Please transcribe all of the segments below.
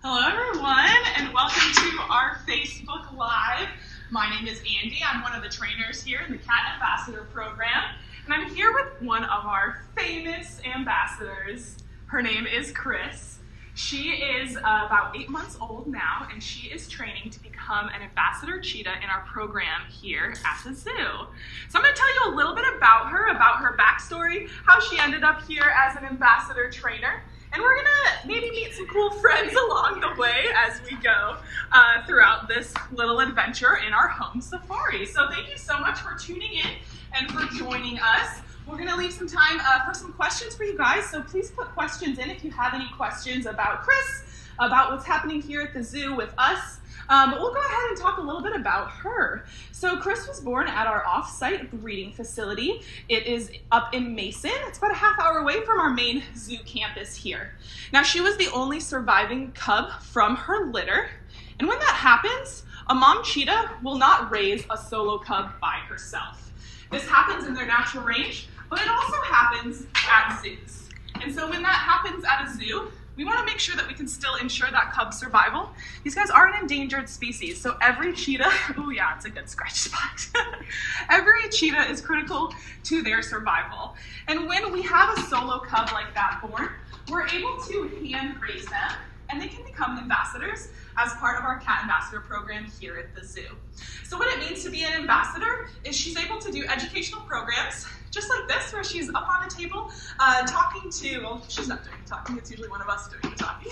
Hello, everyone, and welcome to our Facebook Live. My name is Andy. I'm one of the trainers here in the Cat Ambassador Program, and I'm here with one of our famous ambassadors. Her name is Chris. She is uh, about eight months old now, and she is training to become an ambassador cheetah in our program here at the zoo. So I'm going to tell you a little bit about her, about her backstory, how she ended up here as an ambassador trainer, and we're gonna maybe meet some cool friends along the way as we go uh, throughout this little adventure in our home safari. So thank you so much for tuning in and for joining us. We're gonna leave some time uh, for some questions for you guys. So please put questions in if you have any questions about Chris, about what's happening here at the zoo with us, um, but we'll go ahead and talk a little bit about her. So Chris was born at our off-site breeding facility. It is up in Mason. It's about a half hour away from our main zoo campus here. Now she was the only surviving cub from her litter. And when that happens, a mom cheetah will not raise a solo cub by herself. This happens in their natural range, but it also happens at zoos. And so when that happens at a zoo, we want to make sure that we can still ensure that cub survival. These guys are an endangered species, so every cheetah, oh yeah, it's a good scratch spot. every cheetah is critical to their survival. And when we have a solo cub like that born, we're able to hand raise them and they can become ambassadors as part of our cat ambassador program here at the zoo. So what it means to be an ambassador is she's able to do educational programs just like this, where she's up on a table uh, talking to, well, she's not doing the talking, it's usually one of us doing the talking,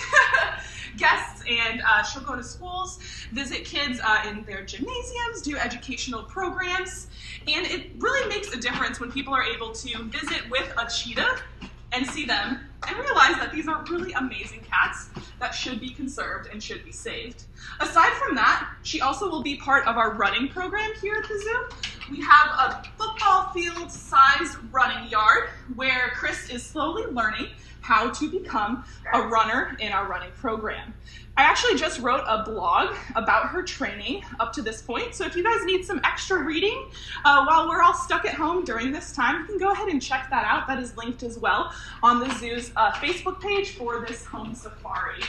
guests, and uh, she'll go to schools, visit kids uh, in their gymnasiums, do educational programs, and it really makes a difference when people are able to visit with a cheetah and see them and realize that these are really amazing cats that should be conserved and should be saved. Aside from that, she also will be part of our running program here at the zoo. We have a football field sized running yard where Chris is slowly learning how to become a runner in our running program. I actually just wrote a blog about her training up to this point. So if you guys need some extra reading uh, while we're all stuck at home during this time, you can go ahead and check that out. That is linked as well on the zoo's uh, Facebook page for this home safari.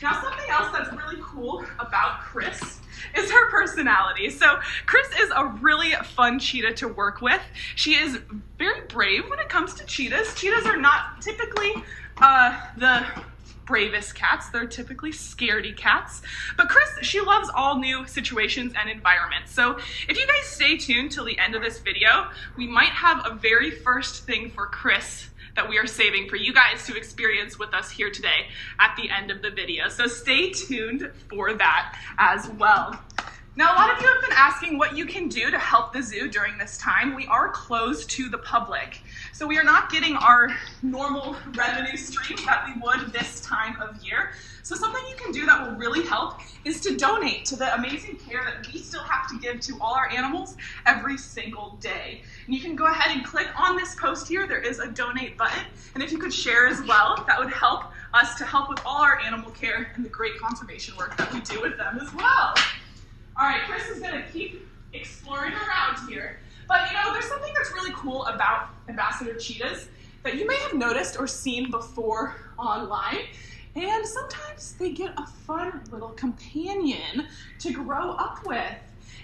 Now, something else that's really cool about Chris is her personality. So Chris is a really fun cheetah to work with. She is very brave when it comes to cheetahs. Cheetahs are not typically uh, the bravest cats. They're typically scaredy cats. But Chris, she loves all new situations and environments. So if you guys stay tuned till the end of this video, we might have a very first thing for Chris that we are saving for you guys to experience with us here today at the end of the video. So stay tuned for that as well. Now, a lot of you have been asking what you can do to help the zoo during this time. We are closed to the public, so we are not getting our normal revenue stream that we would this time of year. So something you can do that will really help is to donate to the amazing care that we still have to give to all our animals every single day. And you can go ahead and click on this post here. There is a donate button. And if you could share as well, that would help us to help with all our animal care and the great conservation work that we do with them as well. All right, Chris is gonna keep exploring around here. But you know, there's something that's really cool about ambassador cheetahs that you may have noticed or seen before online. And sometimes they get a fun little companion to grow up with.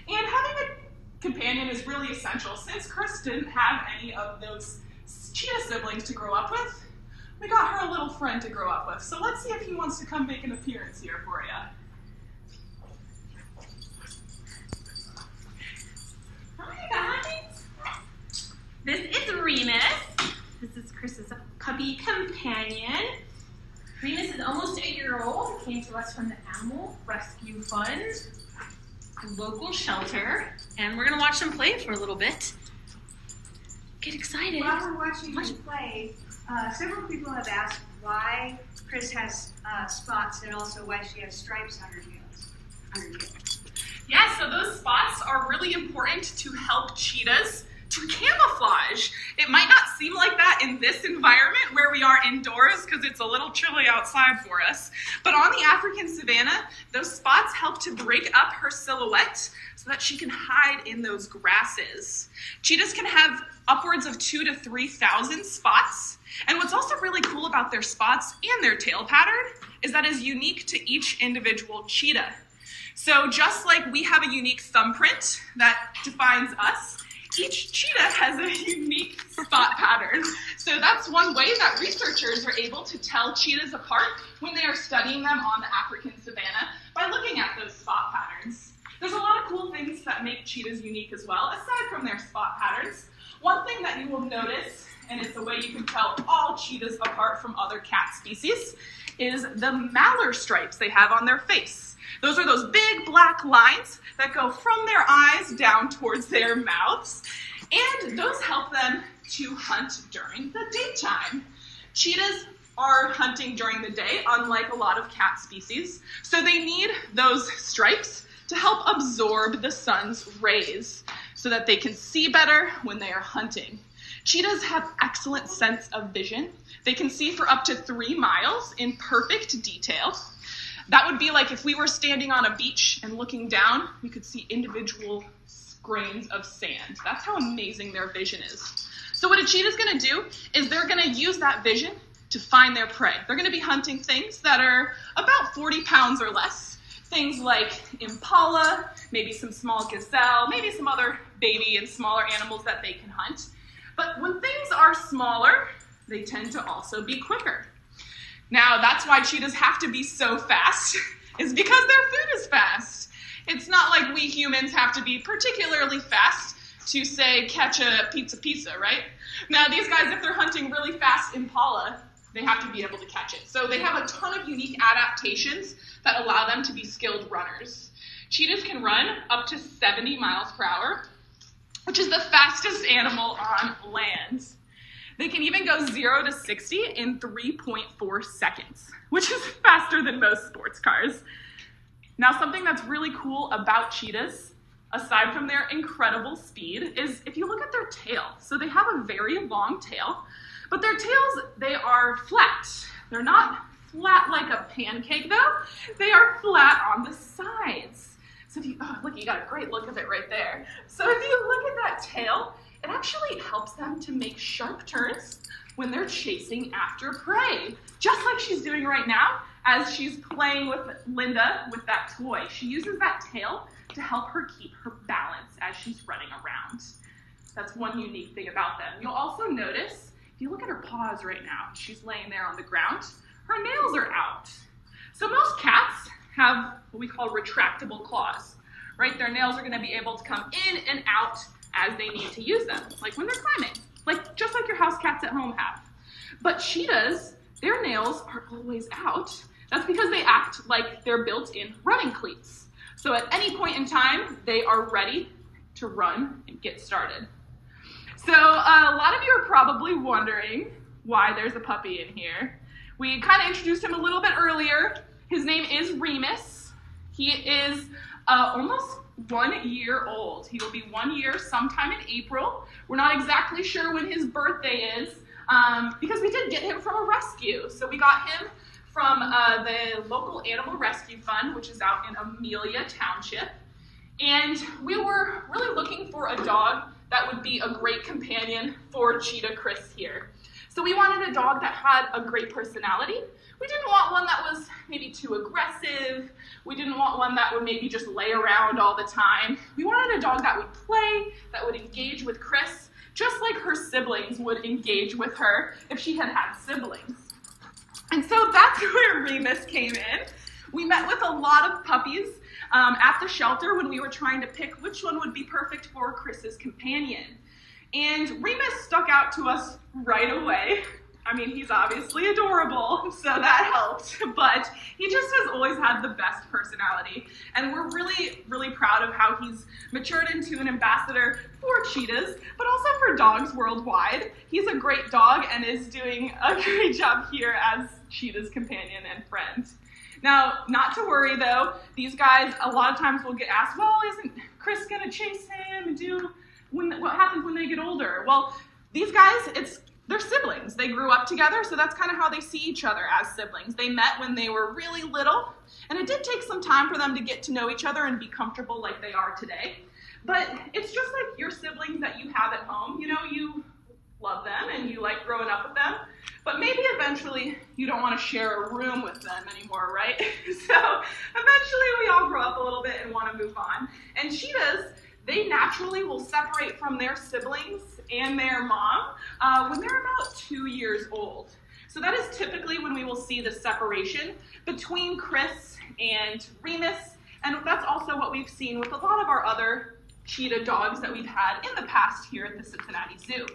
And having a companion is really essential. Since Chris didn't have any of those cheetah siblings to grow up with, we got her a little friend to grow up with. So let's see if he wants to come make an appearance here for you. This is Remus. This is Chris's puppy companion. Remus is almost a year old. He came to us from the Animal Rescue Fund, local shelter, and we're gonna watch them play for a little bit. Get excited. While we're watching them play, uh, several people have asked why Chris has uh, spots and also why she has stripes on her heels. On her tail. Yeah, so those spots are really important to help cheetahs to camouflage. It might not seem like that in this environment where we are indoors because it's a little chilly outside for us. But on the African savanna, those spots help to break up her silhouette so that she can hide in those grasses. Cheetahs can have upwards of two to 3,000 spots. And what's also really cool about their spots and their tail pattern is that is unique to each individual cheetah. So just like we have a unique thumbprint that defines us, each cheetah has a unique spot pattern. So that's one way that researchers are able to tell cheetahs apart when they are studying them on the African savanna by looking at those spot patterns. There's a lot of cool things that make cheetahs unique as well, aside from their spot patterns. One thing that you will notice, and it's a way you can tell all cheetahs apart from other cat species, is the malar stripes they have on their face. Those are those big black lines that go from their eyes down towards their mouths, and those help them to hunt during the daytime. Cheetahs are hunting during the day, unlike a lot of cat species, so they need those stripes to help absorb the sun's rays so that they can see better when they are hunting. Cheetahs have excellent sense of vision. They can see for up to three miles in perfect detail. That would be like if we were standing on a beach and looking down, we could see individual grains of sand. That's how amazing their vision is. So what a cheetah is gonna do is they're gonna use that vision to find their prey. They're gonna be hunting things that are about 40 pounds or less. Things like impala, maybe some small gazelle, maybe some other baby and smaller animals that they can hunt. But when things are smaller, they tend to also be quicker. Now, that's why cheetahs have to be so fast, is because their food is fast. It's not like we humans have to be particularly fast to, say, catch a pizza pizza, right? Now, these guys, if they're hunting really fast impala, they have to be able to catch it. So they have a ton of unique adaptations that allow them to be skilled runners. Cheetahs can run up to 70 miles per hour, which is the fastest animal on land. They can even go 0 to 60 in 3.4 seconds, which is faster than most sports cars. Now, something that's really cool about cheetahs, aside from their incredible speed, is if you look at their tail. So they have a very long tail, but their tails, they are flat. They're not flat like a pancake though. They are flat on the sides. So if you, oh, look, you got a great look of it right there. So if you look at that tail, it actually helps them to make sharp turns when they're chasing after prey, just like she's doing right now as she's playing with Linda with that toy. She uses that tail to help her keep her balance as she's running around. That's one unique thing about them. You'll also notice, if you look at her paws right now, she's laying there on the ground, her nails are out. So most cats have what we call retractable claws, right? Their nails are gonna be able to come in and out as they need to use them, like when they're climbing, like just like your house cats at home have. But cheetahs, their nails are always out. That's because they act like they're built-in running cleats. So at any point in time, they are ready to run and get started. So uh, a lot of you are probably wondering why there's a puppy in here. We kind of introduced him a little bit earlier. His name is Remus. He is uh, almost one year old. He will be one year sometime in April. We're not exactly sure when his birthday is um, because we did get him from a rescue. So we got him from uh, the local animal rescue fund, which is out in Amelia Township. And we were really looking for a dog that would be a great companion for Cheetah Chris here. So we wanted a dog that had a great personality. We didn't want one that was maybe too aggressive. We didn't want one that would maybe just lay around all the time. We wanted a dog that would play, that would engage with Chris, just like her siblings would engage with her if she had had siblings. And so that's where Remus came in. We met with a lot of puppies um, at the shelter when we were trying to pick which one would be perfect for Chris's companion. And Remus stuck out to us right away. I mean, he's obviously adorable, so that helped, but he just has always had the best personality. And we're really, really proud of how he's matured into an ambassador for cheetahs, but also for dogs worldwide. He's a great dog and is doing a great job here as cheetah's companion and friend. Now, not to worry though, these guys a lot of times will get asked, well, isn't Chris gonna chase him and do when, what happens when they get older? Well, these guys, it's they're siblings. They grew up together, so that's kind of how they see each other as siblings. They met when they were really little, and it did take some time for them to get to know each other and be comfortable like they are today. But it's just like your siblings that you have at home. You know, you love them and you like growing up with them, but maybe eventually you don't want to share a room with them anymore, right? so eventually we all grow up a little bit and want to move on. And cheetahs, they naturally will separate from their siblings and their mom uh, when they're about two years old. So that is typically when we will see the separation between Chris and Remus, and that's also what we've seen with a lot of our other cheetah dogs that we've had in the past here at the Cincinnati Zoo.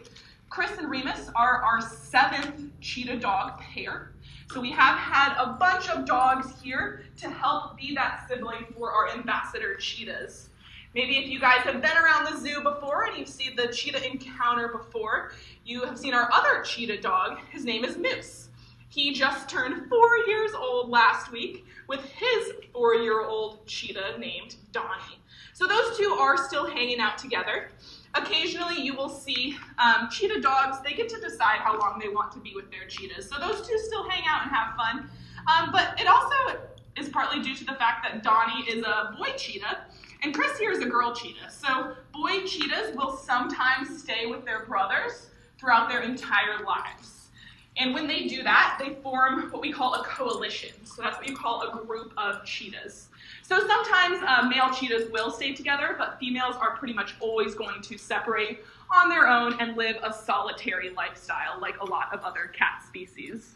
Chris and Remus are our seventh cheetah dog pair. So we have had a bunch of dogs here to help be that sibling for our ambassador cheetahs. Maybe if you guys have been around the zoo before and you've seen the cheetah encounter before, you have seen our other cheetah dog. His name is Moose. He just turned four years old last week with his four-year-old cheetah named Donnie. So those two are still hanging out together. Occasionally you will see um, cheetah dogs, they get to decide how long they want to be with their cheetahs. So those two still hang out and have fun. Um, but it also is partly due to the fact that Donnie is a boy cheetah and Chris here is a girl cheetah. So boy cheetahs will sometimes stay with their brothers throughout their entire lives. And when they do that, they form what we call a coalition. So that's what you call a group of cheetahs. So sometimes uh, male cheetahs will stay together, but females are pretty much always going to separate on their own and live a solitary lifestyle like a lot of other cat species.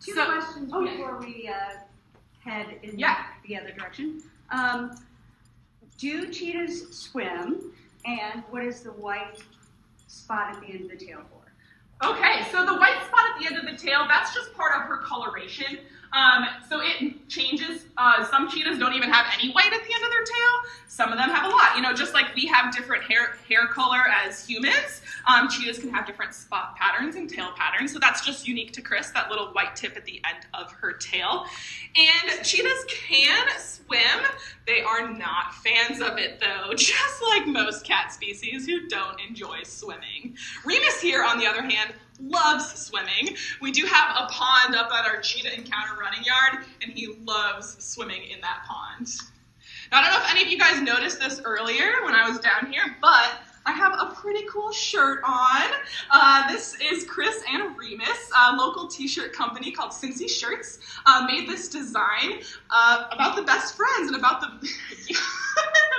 Two So- questions oh, yeah. before we uh, head in Yeah. the other direction. Um, do cheetahs swim? And what is the white spot at the end of the tail for? Okay, so the white spot at the end of the tail, that's just part of her coloration. Um, so it changes. Uh, some cheetahs don't even have any white at the end of their tail. Some of them have a lot. You know, just like we have different hair hair color as humans, um, cheetahs can have different spot patterns and tail patterns. So that's just unique to Chris, that little white tip at the end of her tail. And cheetahs can swim. They are not fans of it though, just like most cat species who don't enjoy swimming. Remus here, on the other hand, loves swimming. We do have a pond up at our cheetah encounter running yard, and he loves swimming in that pond. Now, I don't know if any of you guys noticed this earlier when I was down here, but I have a pretty cool shirt on. Uh, this is Chris and Remus, a local t-shirt company called Cincy Shirts, uh, made this design uh, about the best friends and about the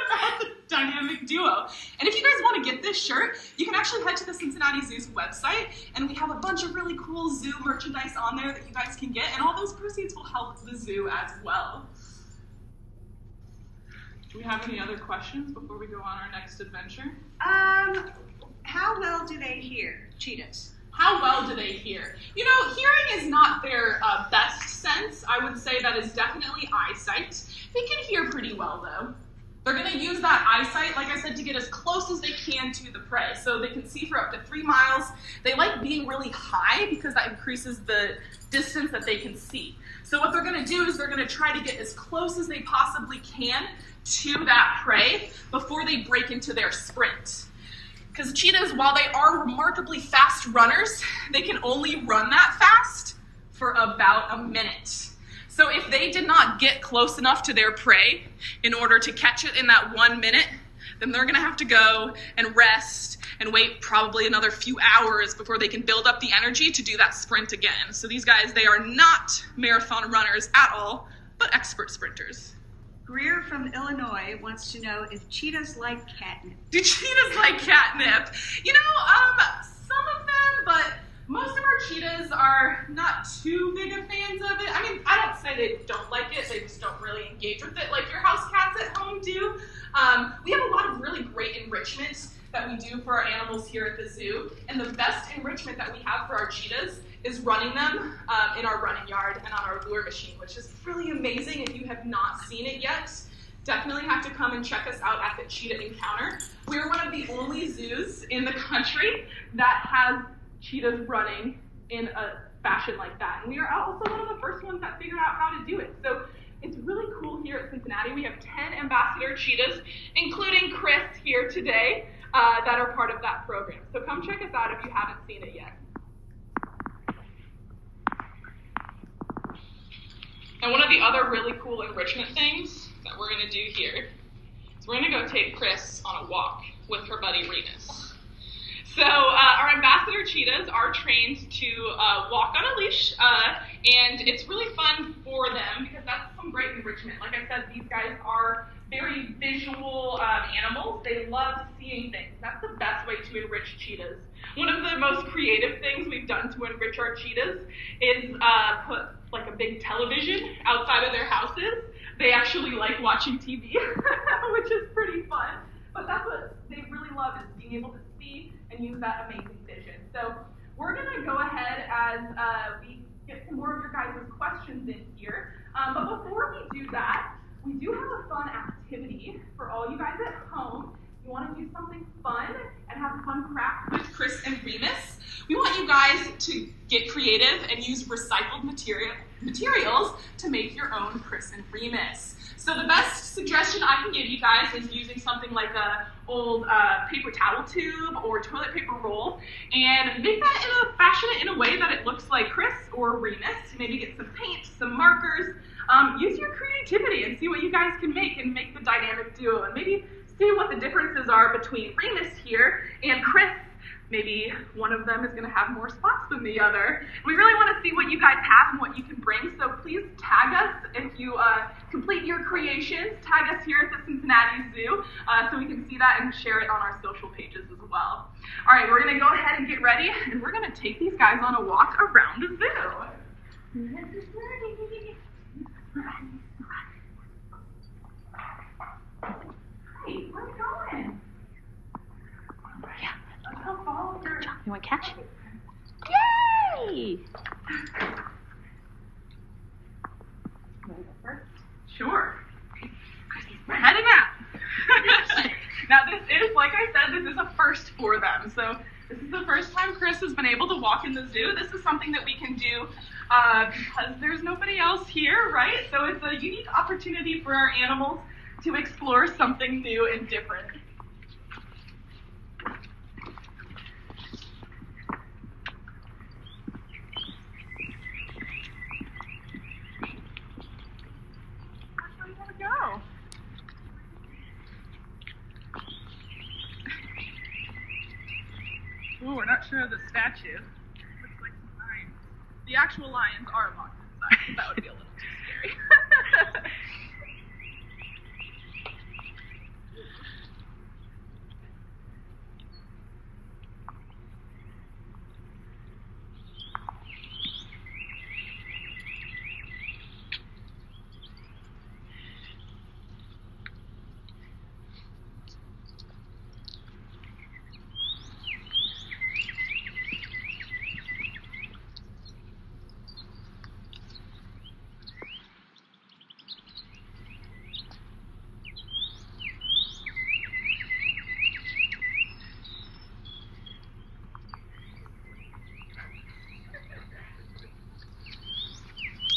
about the dynamic duo. And if you guys want to get this shirt, you can actually head to the Cincinnati Zoo's website, and we have a bunch of really cool zoo merchandise on there that you guys can get, and all those proceeds will help the zoo as well. Do we have any other questions before we go on our next adventure? Um, how well do they hear, cheetahs? How well do they hear? You know, hearing is not their uh, best sense. I would say that is definitely eyesight. They can hear pretty well though. They're going to use that eyesight, like I said, to get as close as they can to the prey. So they can see for up to three miles. They like being really high because that increases the distance that they can see. So what they're going to do is they're going to try to get as close as they possibly can to that prey before they break into their sprint. Because cheetahs, while they are remarkably fast runners, they can only run that fast for about a minute. So if they did not get close enough to their prey in order to catch it in that one minute, then they're gonna have to go and rest and wait probably another few hours before they can build up the energy to do that sprint again. So these guys, they are not marathon runners at all, but expert sprinters. Greer from Illinois wants to know if cheetahs like catnip. Do cheetahs like catnip? You know, um, some of them, but most of our cheetahs are not too big of fans of it. I mean, I don't say they don't like it, they just don't really engage with it like your house cats at home do. Um, we have a lot of really great enrichment that we do for our animals here at the zoo, and the best enrichment that we have for our cheetahs is running them um, in our running yard and on our lure machine, which is really amazing. If you have not seen it yet, definitely have to come and check us out at the Cheetah Encounter. We're one of the only zoos in the country that has cheetahs running in a fashion like that. And we are also one of the first ones that figured out how to do it. So it's really cool here at Cincinnati. We have 10 ambassador cheetahs, including Chris here today, uh, that are part of that program. So come check us out if you haven't seen it yet. And one of the other really cool enrichment things that we're going to do here is we're going to go take Chris on a walk with her buddy Remus. So uh, our ambassador cheetahs are trained to uh, walk on a leash, uh, and it's really fun for them because that's some great enrichment. Like I said, these guys are very visual um, animals. They love seeing things. That's the best way to enrich cheetahs. One of the most creative things we've done to enrich our cheetahs is uh, put like a big television outside of their houses. They actually like watching TV, which is pretty fun. But that's what they really love is being able to see and use that amazing vision. So we're going to go ahead as uh, we get some more of your guys' questions in here. Um, but before we do that, we do have a fun activity for all you guys at home. You want to do something fun and have fun craft with Chris and Remus. We want you guys to get creative and use recycled material, materials to make your own Chris and Remus. So the best suggestion I can give you guys is using something like a old uh, paper towel tube or toilet paper roll and make that in a fashion it in a way that it looks like Chris or Remus. Maybe get some paint, some markers. Um, use your creativity and see what you guys can make and make the dynamic duo and maybe see what the differences are between Remus here and Chris maybe one of them is going to have more spots than the other. We really want to see what you guys have and what you can bring, so please tag us if you uh, complete your creations. Tag us here at the Cincinnati Zoo uh, so we can see that and share it on our social pages as well. All right, we're going to go ahead and get ready, and we're going to take these guys on a walk around the zoo. Hey, where are we going? Yeah. Let's go follow your You want to catch? Yay! Sure. We're heading out. now this is, like I said, this is a first for them. So this is the first time Chris has been able to walk in the zoo. This is something that we can do uh, because there's nobody else here, right? So it's a unique opportunity for our animals to explore something new and different. Where do we want to go? Sure of the statue. Looks like some lions. The actual lions are locked inside, that would be a little too scary.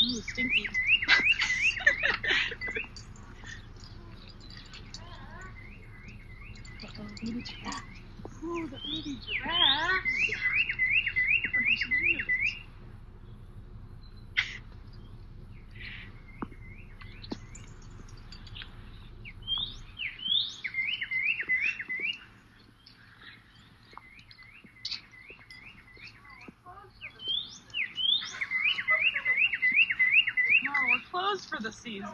Ooh, stinky. Giraffe. Ooh, the baby giraffe. We're closed for the season.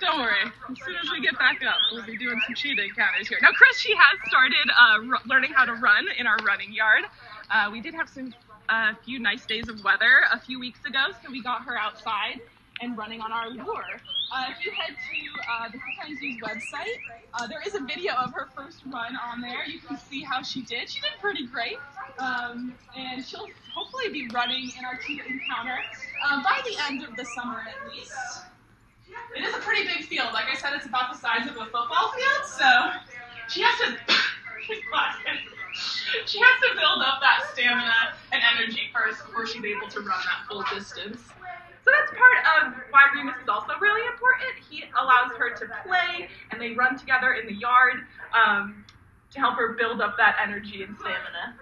Don't worry. As soon as we get back up, we'll cheetah encounters here. Now, Chris, she has started uh, learning how to run in our running yard. Uh, we did have some a few nice days of weather a few weeks ago, so we got her outside and running on our lure. Uh, if you head to uh, the Cincinnati Zoo's website, uh, there is a video of her first run on there. You can see how she did. She did pretty great, um, and she'll hopefully be running in our cheetah encounter um, by the end of the summer at least. It is a pretty big field. Like I said, it's about the size of a football field, so she has to. she has to build up that stamina and energy first before she's able to run that full distance. So that's part of why Remus is also really important. He allows her to play, and they run together in the yard um, to help her build up that energy and stamina.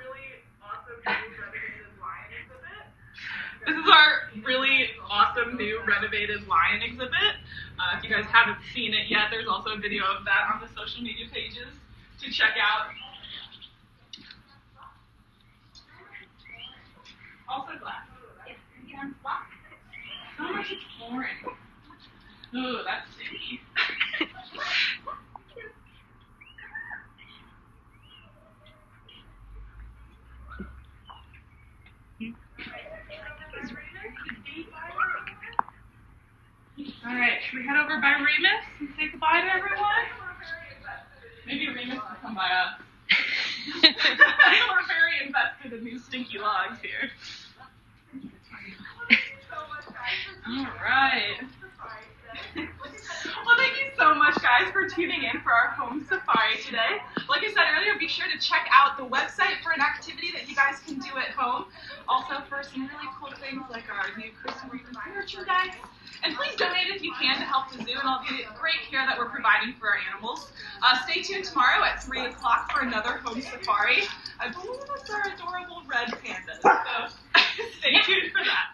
This is our really awesome new renovated lion exhibit. Uh, if you guys haven't seen it yet, there's also a video of that on the social media pages to check out. Also glass. So much exploring. Ooh, that's sticky. All right, should we head over by Remus and say goodbye to everyone? Maybe Remus will come by us. We're very invested in these stinky logs here. All right. Well, thank you so much, guys, for tuning in for our home safari today. Like I said earlier, be sure to check out the website for an activity that you guys can do at home. Also, for some really cool things like our new Chris and Rita literature guides. And please donate if you can to help the zoo and all the great care that we're providing for our animals. Uh, stay tuned tomorrow at 3 o'clock for another home safari. I believe it's our adorable red pandas. So stay tuned for that.